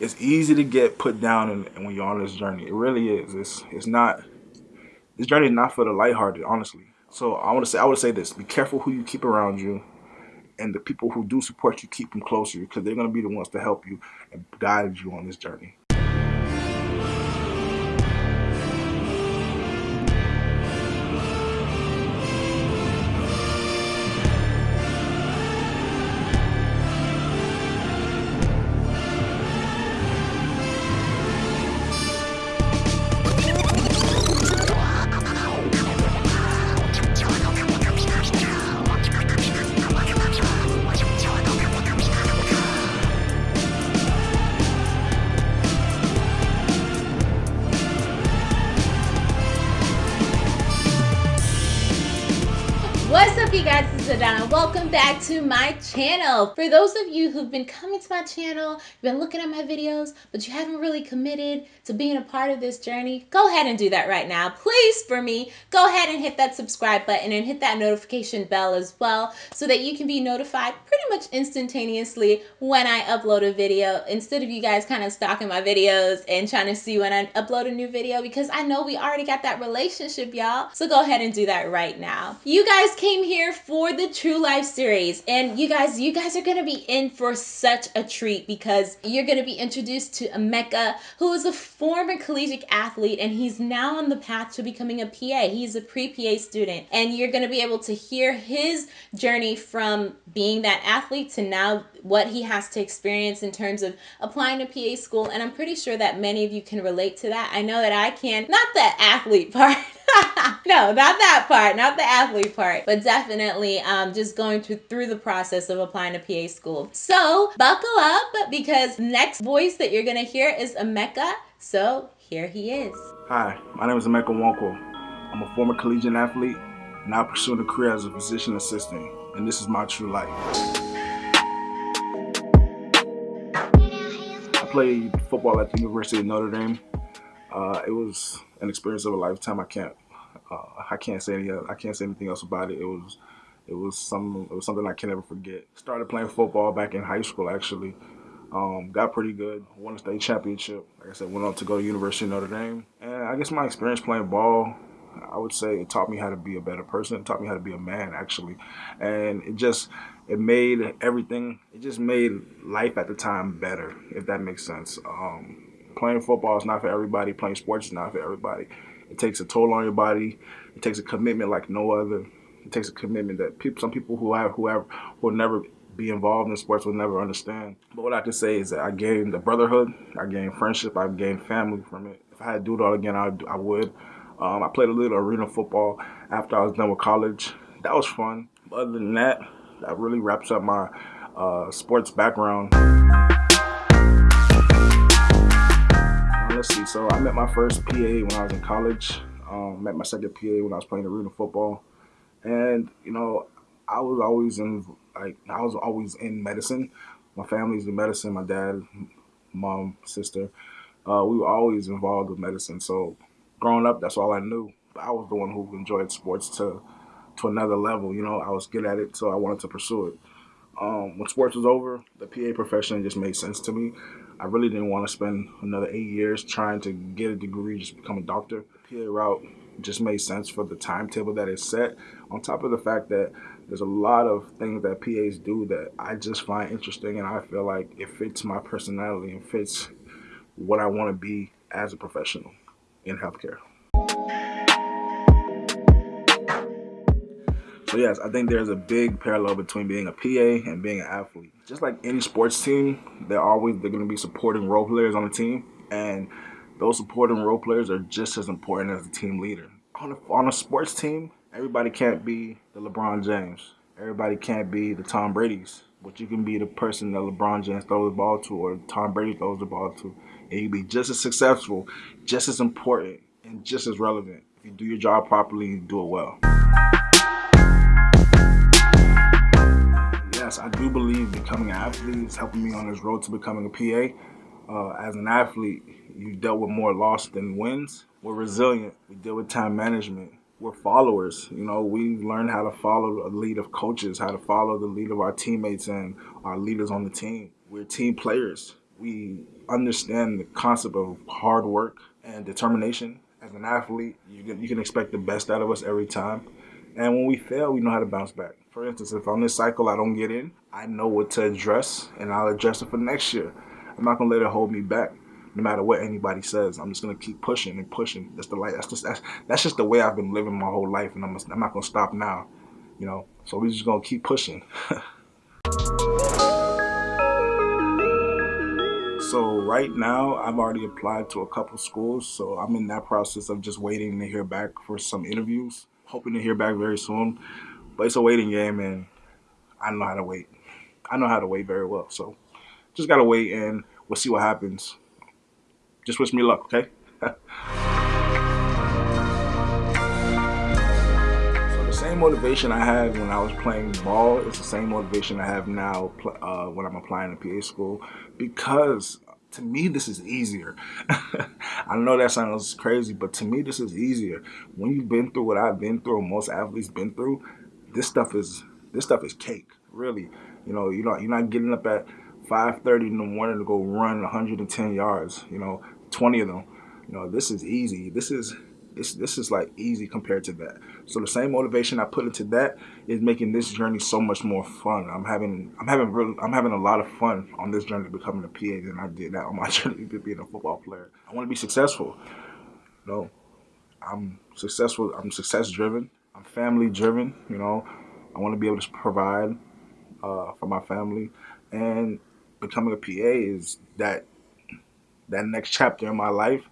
it's easy to get put down and when you're on this journey. It really is. It's it's not this journey is not for the lighthearted, honestly. So I want to say I would say this: be careful who you keep around you, and the people who do support you, keep them closer because they're going to be the ones to help you and guide you on this journey. What's up you guys, this is Adana. Welcome back to my channel. For those of you who've been coming to my channel, you've been looking at my videos, but you haven't really committed to being a part of this journey, go ahead and do that right now. Please, for me, go ahead and hit that subscribe button and hit that notification bell as well so that you can be notified pretty much instantaneously when I upload a video instead of you guys kind of stalking my videos and trying to see when I upload a new video because I know we already got that relationship, y'all. So go ahead and do that right now. You guys came here for the True Life series. And you guys, you guys are gonna be in for such a treat because you're gonna be introduced to Emeka, who is a former collegiate athlete and he's now on the path to becoming a PA. He's a pre-PA student. And you're gonna be able to hear his journey from being that athlete to now what he has to experience in terms of applying to PA school. And I'm pretty sure that many of you can relate to that. I know that I can. Not the athlete part. no, not that part, not the athlete part, but definitely um, just going through, through the process of applying to PA school. So buckle up because next voice that you're gonna hear is Emeka. So here he is. Hi, my name is Emeka Nwankwo. I'm a former collegiate athlete, now pursuing a career as a physician assistant, and this is my true life. I played football at the University of Notre Dame. Uh, it was an experience of a lifetime. I can't, uh, I can't say any, I can't say anything else about it. It was, it was some, it was something I can never forget. Started playing football back in high school, actually. Um, got pretty good. Won a state championship. Like I said, went on to go to University of Notre Dame. And I guess my experience playing ball, I would say it taught me how to be a better person. It taught me how to be a man, actually. And it just, it made everything, it just made life at the time better, if that makes sense. Um, playing football is not for everybody. Playing sports is not for everybody. It takes a toll on your body. It takes a commitment like no other. It takes a commitment that people, some people who have, who have, will never be involved in sports will never understand. But what I can say is that I gained the brotherhood, I gained friendship, I gained family from it. If I had to do it all again, I, I would. Um, I played a little arena football after I was done with college. That was fun. But other than that, that really wraps up my uh, sports background. See. So I met my first PA when I was in college. Um, met my second PA when I was playing arena football, and you know, I was always in like I was always in medicine. My family's in medicine. My dad, mom, sister, uh, we were always involved with medicine. So growing up, that's all I knew. I was the one who enjoyed sports to to another level. You know, I was good at it, so I wanted to pursue it. Um, when sports was over, the PA profession just made sense to me. I really didn't want to spend another eight years trying to get a degree, just become a doctor. PA route just made sense for the timetable that is set. On top of the fact that there's a lot of things that PAs do that I just find interesting and I feel like it fits my personality and fits what I want to be as a professional in healthcare. So yes, I think there's a big parallel between being a PA and being an athlete. Just like any sports team, they're always they're going to be supporting role players on the team, and those supporting role players are just as important as the team leader. On a, on a sports team, Everybody can't be the LeBron James. Everybody can't be the Tom Brady's. But you can be the person that LeBron James throws the ball to or Tom Brady throws the ball to. And you be just as successful, just as important, and just as relevant. If you do your job properly and do it well. I do believe becoming an athlete is helping me on this road to becoming a PA. Uh, as an athlete, you dealt with more loss than wins. We're resilient. We deal with time management we're followers. You know, we learn how to follow the lead of coaches, how to follow the lead of our teammates and our leaders on the team. We're team players. We understand the concept of hard work and determination. As an athlete, you can, you can expect the best out of us every time. And when we fail, we know how to bounce back. For instance, if on this cycle I don't get in, I know what to address and I'll address it for next year. I'm not gonna let it hold me back no matter what anybody says. I'm just gonna keep pushing and pushing. That's the light. That's just that's, that's just the way I've been living my whole life, and I'm I'm not gonna stop now. You know, so we're just gonna keep pushing. so right now, I've already applied to a couple schools, so I'm in that process of just waiting to hear back for some interviews. Hoping to hear back very soon, but it's a waiting game, and I know how to wait. I know how to wait very well, so just gotta wait, and we'll see what happens. Just wish me luck, okay? so the same motivation I had when I was playing ball is the same motivation I have now uh, when I'm applying to PA school because to me this is easier. I know that sounds crazy, but to me this is easier. When you've been through what I've been through, most athletes been through, this stuff is this stuff is cake, really. You know, you know, you're not getting up at 5.30 in the morning to go run 110 yards, you know, 20 of them. You know, this is easy. This is this this is like easy compared to that. So the same motivation I put into that is making this journey so much more fun. I'm having I'm having really I'm having a lot of fun on this journey to becoming a PA than I did that on my journey to being a football player. I want to be successful. Know, I'm successful. I'm success driven. I'm family driven. You know, I want to be able to provide uh, for my family and becoming a PA is that that next chapter in my life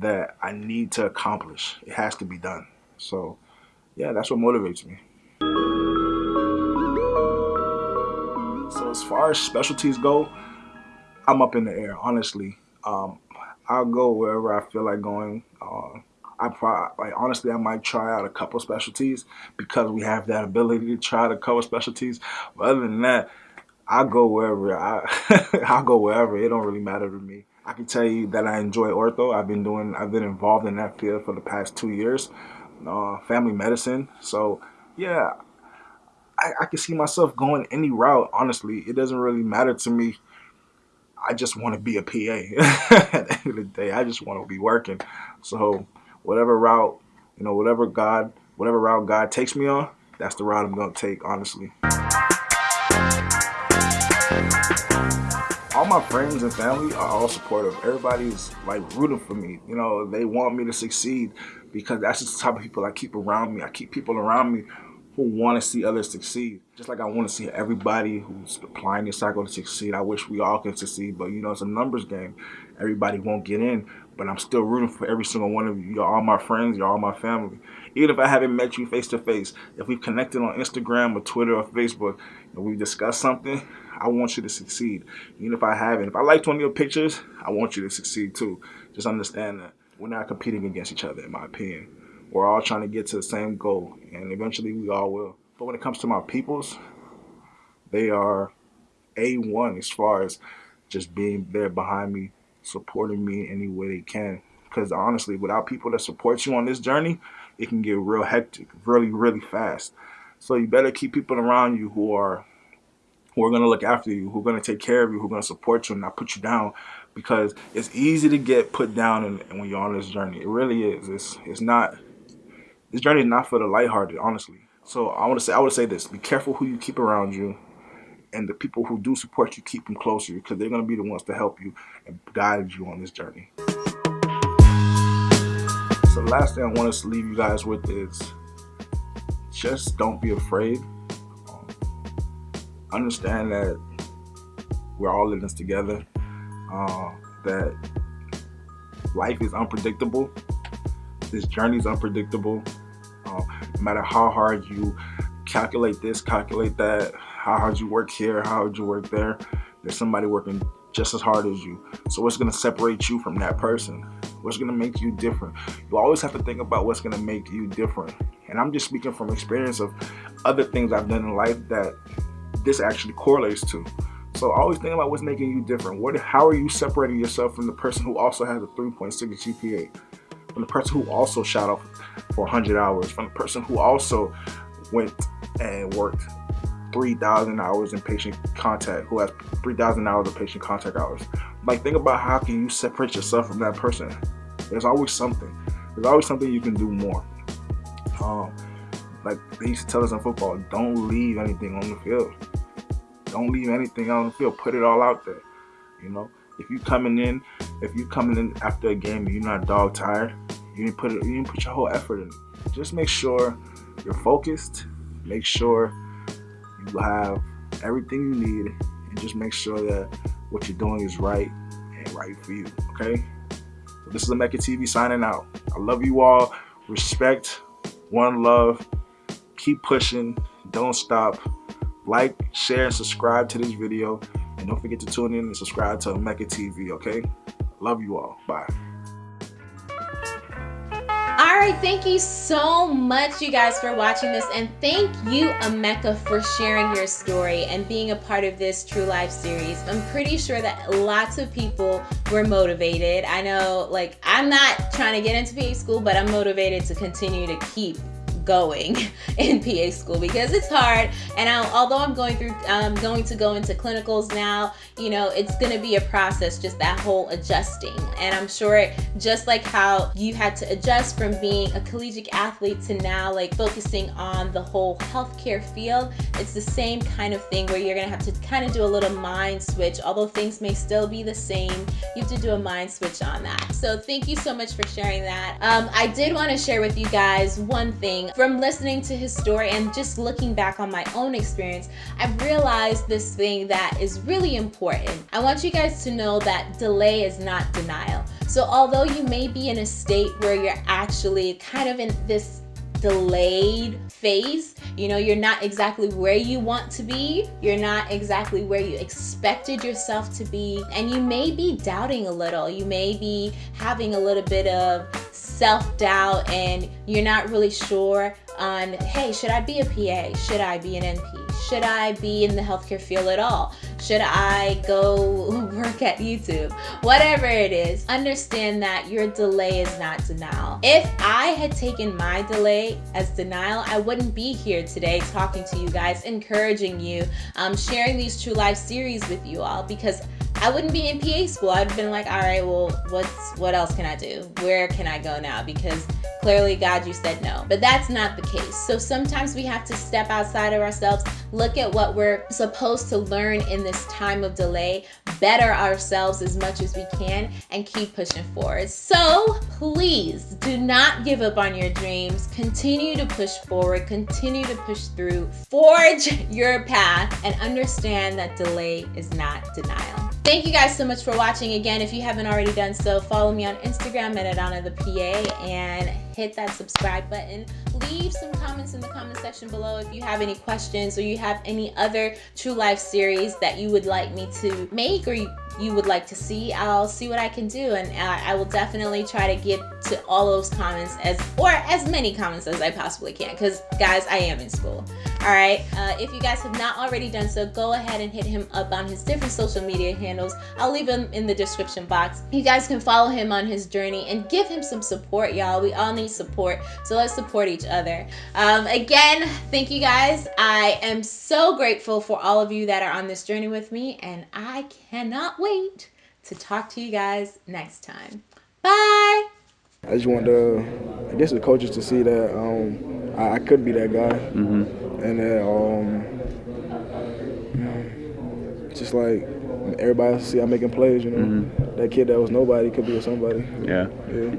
that I need to accomplish. It has to be done. So, yeah, that's what motivates me. So as far as specialties go, I'm up in the air, honestly. Um, I'll go wherever I feel like going. Uh, I probably, like, honestly, I might try out a couple specialties because we have that ability to try to cover specialties. But other than that, I go wherever I I go wherever. It don't really matter to me. I can tell you that I enjoy ortho. I've been doing I've been involved in that field for the past two years. Uh, family medicine. So yeah, I, I can see myself going any route. Honestly, it doesn't really matter to me. I just want to be a PA. At the end of the day, I just want to be working. So whatever route, you know, whatever God, whatever route God takes me on, that's the route I'm gonna take. Honestly. All my friends and family are all supportive. Everybody's like rooting for me. You know, they want me to succeed because that's just the type of people I keep around me. I keep people around me who want to see others succeed. Just like I want to see everybody who's applying this cycle to succeed. I wish we all could succeed, but you know, it's a numbers game. Everybody won't get in, but I'm still rooting for every single one of you. You're all my friends. You're all my family. Even if I haven't met you face to face, if we've connected on Instagram or Twitter or Facebook, and we've discussed something, I want you to succeed. Even if I haven't. If I liked one of your pictures, I want you to succeed too. Just understand that we're not competing against each other, in my opinion. We're all trying to get to the same goal, and eventually we all will. But when it comes to my peoples, they are A1 as far as just being there behind me, supporting me in any way they can. Because honestly, without people that support you on this journey, it can get real hectic, really, really fast. So you better keep people around you who are who are going to look after you, who are going to take care of you, who are going to support you and not put you down because it's easy to get put down and, when you're on this journey. It really is. It's, it's not, this journey is not for the lighthearted, honestly. So I want to say, I would say this, be careful who you keep around you and the people who do support you, keep them closer because they're going to be the ones to help you and guide you on this journey. So the last thing I want to leave you guys with is just don't be afraid understand that we're all in this together. Uh, that life is unpredictable. This journey is unpredictable. Uh, no matter how hard you calculate this, calculate that, how hard you work here, how hard you work there, there's somebody working just as hard as you. So what's going to separate you from that person? What's going to make you different? You always have to think about what's going to make you different. And I'm just speaking from experience of other things I've done in life that this actually correlates to. So always think about what's making you different. What, how are you separating yourself from the person who also has a 3.6 GPA? From the person who also shot off for 100 hours? From the person who also went and worked 3,000 hours in patient contact, who has 3,000 hours of patient contact hours, like think about how can you separate yourself from that person. There's always something. There's always something you can do more. Um, like they used to tell us in football, don't leave anything on the field. Don't leave anything on the field. Put it all out there. You know, if you coming in, if you coming in after a game you're not dog tired, you didn't put it, you didn't put your whole effort in. Just make sure you're focused. Make sure you have everything you need, and just make sure that what you're doing is right and right for you. Okay. So this is Mecca TV signing out. I love you all. Respect, one love. Keep pushing. Don't stop. Like, share, and subscribe to this video. And don't forget to tune in and subscribe to Mecca TV, okay? Love you all. Bye. All right, thank you so much, you guys, for watching this. And thank you, Emeka, for sharing your story and being a part of this True Life series. I'm pretty sure that lots of people were motivated. I know, like, I'm not trying to get into PA school, but I'm motivated to continue to keep going in PA school because it's hard. And I, although I'm going through, I'm going to go into clinicals now, you know, it's going to be a process, just that whole adjusting. And I'm sure just like how you had to adjust from being a collegiate athlete to now like focusing on the whole healthcare field, it's the same kind of thing where you're going to have to kind of do a little mind switch. Although things may still be the same, you have to do a mind switch on that. So thank you so much for sharing that. Um, I did want to share with you guys one thing from listening to his story and just looking back on my own experience, I've realized this thing that is really important. I want you guys to know that delay is not denial. So although you may be in a state where you're actually kind of in this delayed phase. You know, you're not exactly where you want to be. You're not exactly where you expected yourself to be. And you may be doubting a little. You may be having a little bit of self-doubt and you're not really sure on, hey, should I be a PA? Should I be an NP? Should I be in the healthcare field at all? Should I go work at YouTube? Whatever it is, understand that your delay is not denial. If I had taken my delay as denial, I wouldn't be here today talking to you guys, encouraging you, um, sharing these True Life series with you all because I wouldn't be in PA school. I'd been like, all right, well, what's what else can I do? Where can I go now? Because clearly, God, you said no. But that's not the case. So sometimes we have to step outside of ourselves, look at what we're supposed to learn in this time of delay, better ourselves as much as we can, and keep pushing forward. So please do not give up on your dreams. Continue to push forward, continue to push through, forge your path, and understand that delay is not denial. Thank you guys so much for watching. Again, if you haven't already done so, follow me on Instagram at Adana the PA and hit that subscribe button. Leave some comments in the comment section below if you have any questions or you have any other True Life series that you would like me to make or you, you would like to see. I'll see what I can do and I, I will definitely try to get to all those comments as or as many comments as I possibly can because guys, I am in school. All right. Uh, if you guys have not already done so, go ahead and hit him up on his different social media handles. I'll leave them in the description box. You guys can follow him on his journey and give him some support, y'all. We all need support, so let's support each other. Um, again, thank you guys. I am so grateful for all of you that are on this journey with me, and I cannot wait to talk to you guys next time. Bye. I just want the, I guess the coaches to see that um, I, I, could be that guy, mm-hmm. And that um, just like everybody see I'm making plays. You know, mm-hmm. that kid that was nobody could be a somebody. Yeah. Yeah.